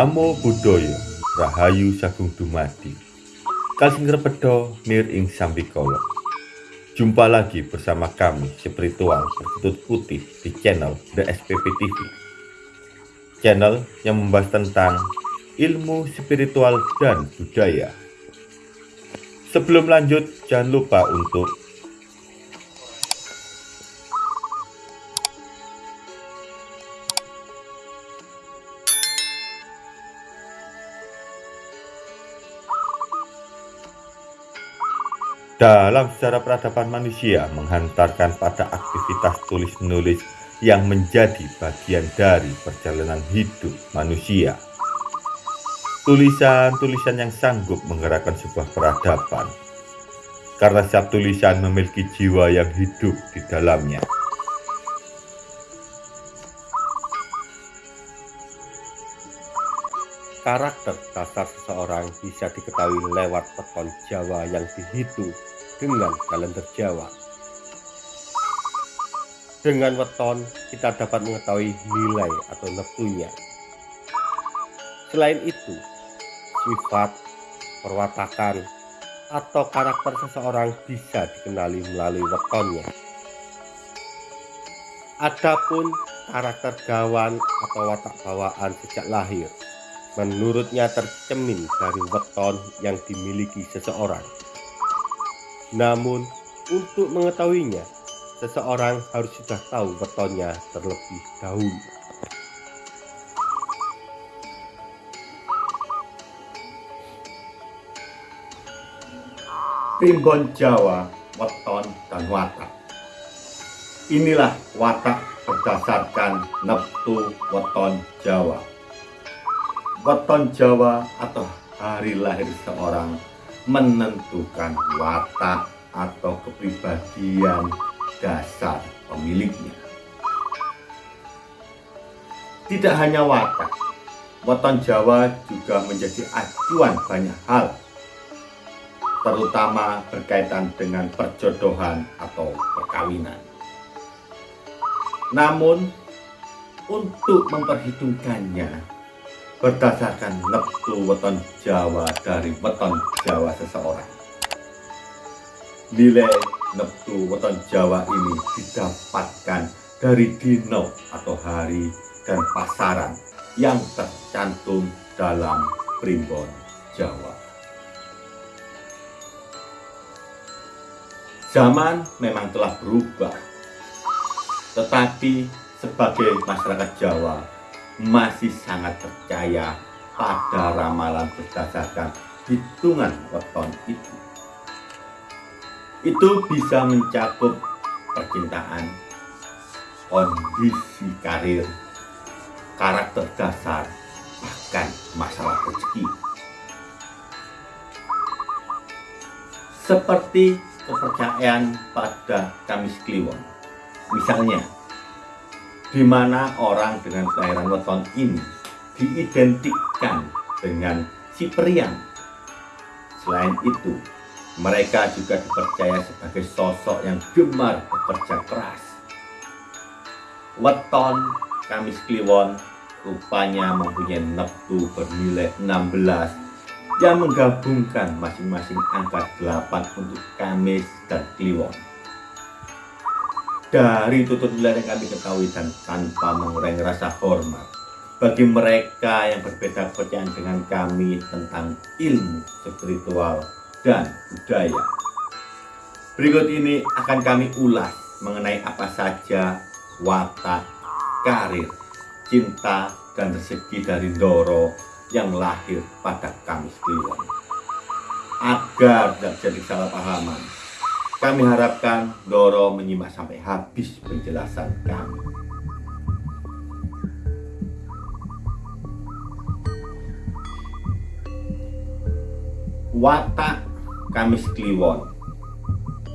Namo Buddhaya Rahayu Sagung Dumadi. Kalsing Repedo Nir Ing Sambikolo Jumpa lagi bersama kami spiritual bertutut putih di channel The SPP TV Channel yang membahas tentang ilmu spiritual dan budaya. Sebelum lanjut jangan lupa untuk Dalam sejarah peradaban manusia menghantarkan pada aktivitas tulis-menulis yang menjadi bagian dari perjalanan hidup manusia. Tulisan-tulisan yang sanggup menggerakkan sebuah peradaban, karena setiap tulisan memiliki jiwa yang hidup di dalamnya. Karakter dasar seseorang bisa diketahui lewat peton Jawa yang dihitung dengan kalender Jawa. Dengan weton, kita dapat mengetahui nilai atau neptunya. Selain itu, sifat, perwatakan, atau karakter seseorang bisa dikenali melalui wetonnya. Adapun karakter gawan atau watak bawaan sejak lahir, menurutnya tercemin dari weton yang dimiliki seseorang. Namun, untuk mengetahuinya, seseorang harus sudah tahu wetonnya terlebih dahulu. Primbon Jawa, weton dan watak. Inilah watak berdasarkan neptu weton Jawa. Weton Jawa atau hari lahir seorang menentukan watak atau kepribadian dasar pemiliknya. Tidak hanya watak, weton Jawa juga menjadi acuan banyak hal, terutama berkaitan dengan perjodohan atau perkawinan. Namun, untuk memperhitungkannya, berdasarkan neptu weton Jawa dari weton Jawa seseorang. Nilai neptu weton Jawa ini didapatkan dari dino atau hari dan pasaran yang tercantum dalam primbon Jawa. Zaman memang telah berubah, tetapi sebagai masyarakat Jawa masih sangat percaya pada ramalan berdasarkan hitungan weton itu. Itu bisa mencakup percintaan, kondisi karir, karakter dasar, bahkan masalah rezeki. Seperti kepercayaan pada Kamis Kliwon. Misalnya, di mana orang dengan kelahiran weton ini diidentikan dengan si periang. Selain itu, mereka juga dipercaya sebagai sosok yang gemar bekerja keras. Weton Kamis Kliwon rupanya mempunyai neptu bernilai 16 yang menggabungkan masing-masing angka 8 untuk Kamis dan Kliwon. Dari tutur nilai yang kami ketahui dan tanpa mengurangi rasa hormat bagi mereka yang berbeda kepercayaan dengan kami tentang ilmu spiritual dan budaya. Berikut ini akan kami ulas mengenai apa saja watak, karir, cinta, dan rezeki dari Doro yang lahir pada Kamis Kliwon. Agar tidak jadi salah pahaman, kami harapkan Doro menyimak sampai habis penjelasan kami. Watak Kamis Kliwon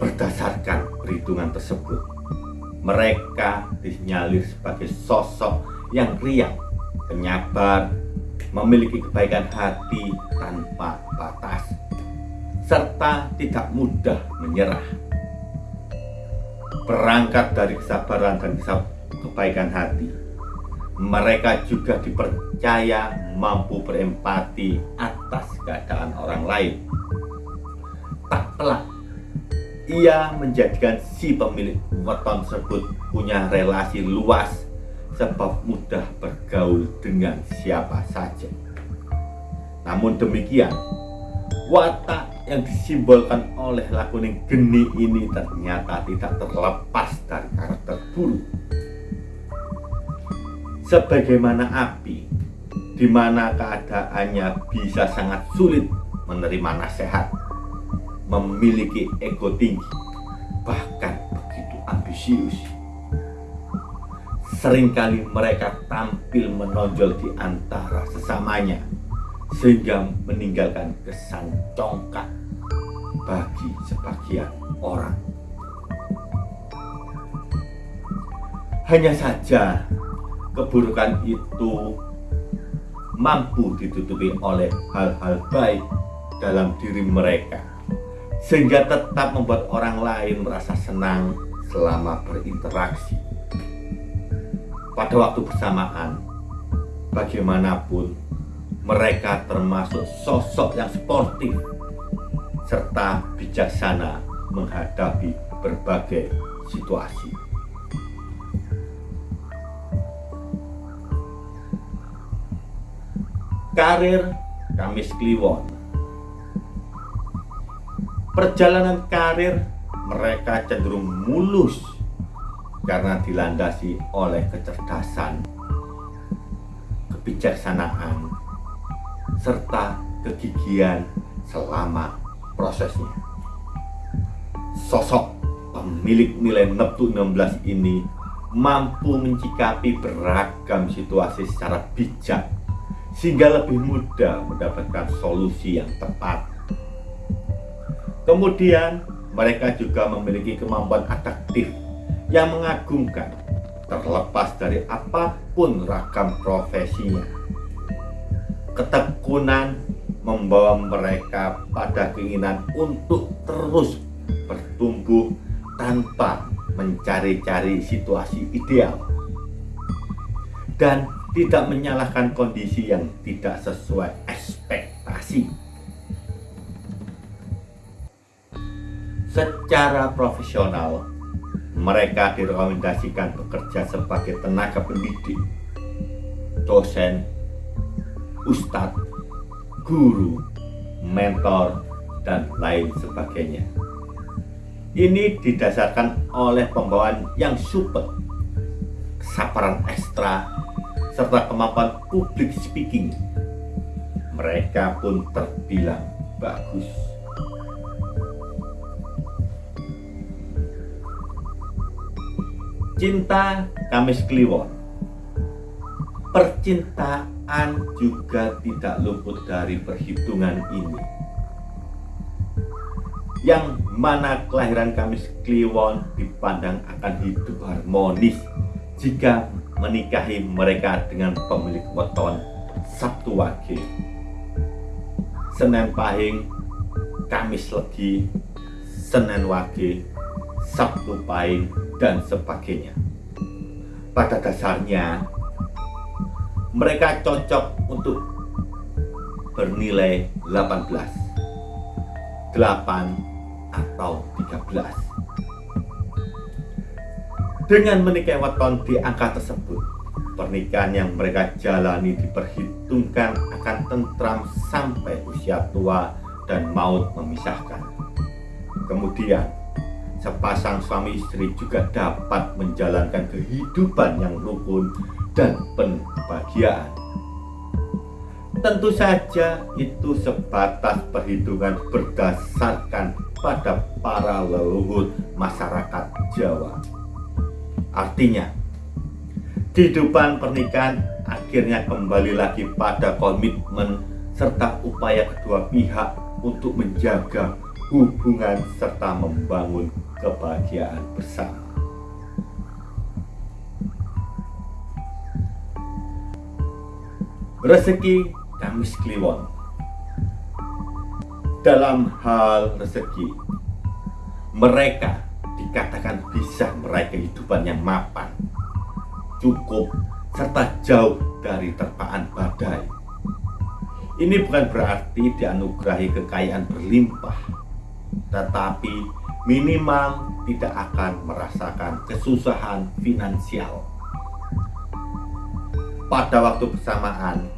berdasarkan perhitungan tersebut mereka disinyalir sebagai sosok yang riang, penyabar, memiliki kebaikan hati tanpa batas serta tidak mudah menyerah. Berangkat dari kesabaran dan kebaikan hati, Mereka juga dipercaya mampu berempati atas keadaan orang lain. Tak pelak, ia menjadikan si pemilik weton tersebut punya relasi luas sebab mudah bergaul dengan siapa saja. Namun demikian, watak yang disimbolkan oleh lakuning geni ini ternyata tidak terlepas dari karakter buruk sebagaimana api di mana keadaannya bisa sangat sulit menerima nasihat memiliki ego tinggi bahkan begitu ambisius. Seringkali mereka tampil menonjol di antara sesamanya sehingga meninggalkan kesan congkak bagi sebagian orang. Hanya saja keburukan itu mampu ditutupi oleh hal-hal baik dalam diri mereka sehingga tetap membuat orang lain merasa senang selama berinteraksi. Pada waktu bersamaan bagaimanapun mereka termasuk sosok yang sportif serta bijaksana menghadapi berbagai situasi. Karir Kamis Kliwon. Perjalanan karir mereka cenderung mulus karena dilandasi oleh kecerdasan, kebijaksanaan, serta kegigihan selama prosesnya. Sosok pemilik nilai Neptu 16 ini mampu mencikapi beragam situasi secara bijak sehingga lebih mudah mendapatkan solusi yang tepat. Kemudian, mereka juga memiliki kemampuan adaptif yang mengagumkan terlepas dari apa pun ragam profesinya. Ketekunan membawa mereka pada keinginan untuk terus bertumbuh tanpa mencari-cari situasi ideal. Dan tidak menyalahkan kondisi yang tidak sesuai ekspektasi. Secara profesional, mereka direkomendasikan bekerja sebagai tenaga pendidik, dosen, ustadz, guru, mentor, dan lain sebagainya. Ini didasarkan oleh pembawaan yang super, kesabaran ekstra, serta kemampuan public speaking. Mereka pun terbilang bagus. Cinta Kamis Kliwon. Percintaan juga tidak luput dari perhitungan ini. Yang mana kelahiran Kamis Kliwon dipandang akan hidup harmonis jika menikahi mereka dengan pemilik weton Sabtu Wage. Senin Pahing Kamis Legi Senin Wage Sabtu Pahing dan sebagainya. Pada dasarnya mereka cocok untuk bernilai 18 8 atau 13 dengan menikahi weton di angka tersebut, pernikahan yang mereka jalani diperhitungkan akan tentram sampai usia tua dan maut memisahkan. Kemudian, sepasang suami istri juga dapat menjalankan kehidupan yang rukun dan penuh kebahagiaan. Tentu saja itu sebatas perhitungan berdasarkan pada para leluhur masyarakat Jawa. Artinya, kehidupan pernikahan akhirnya kembali lagi pada komitmen serta upaya kedua pihak untuk menjaga hubungan serta membangun kebahagiaan bersama. Rezeki Kamis Kliwon Dalam hal rezeki, mereka dikatakan bisa meraih kehidupan yang mapan, cukup, serta jauh dari terpaan badai. Ini bukan berarti dianugerahi kekayaan berlimpah, tetapi minimal tidak akan merasakan kesusahan finansial. Pada waktu bersamaan,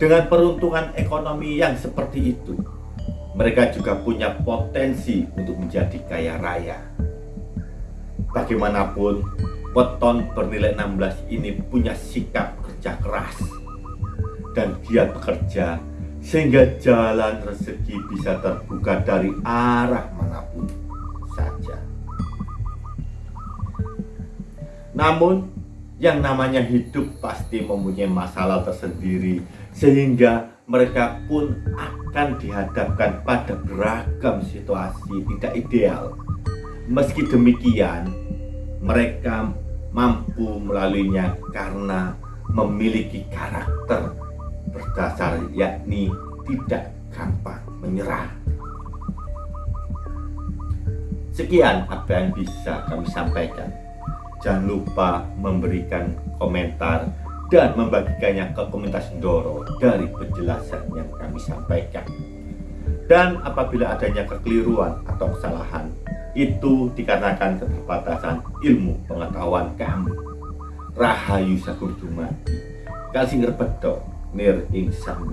dengan peruntungan ekonomi yang seperti itu, mereka juga punya potensi untuk menjadi kaya raya. Bagaimanapun, weton bernilai 16 ini punya sikap kerja keras dan dia bekerja sehingga jalan rezeki bisa terbuka dari arah mana pun saja. Namun, yang namanya hidup pasti mempunyai masalah tersendiri sehingga mereka pun akan dihadapkan pada beragam situasi tidak ideal. Meski demikian, mereka mampu melaluinya karena memiliki karakter berdasar yakni tidak gampang menyerah. Sekian apa yang bisa kami sampaikan. Jangan lupa memberikan komentar dan membagikannya ke komunitas Doro dari penjelasan yang kami sampaikan. Dan apabila adanya kekeliruan atau kesalahan, itu dikarenakan keterbatasan ilmu pengetahuan kami. Rahayu Sakur Dumadi, Bedo, Nir Ing Sang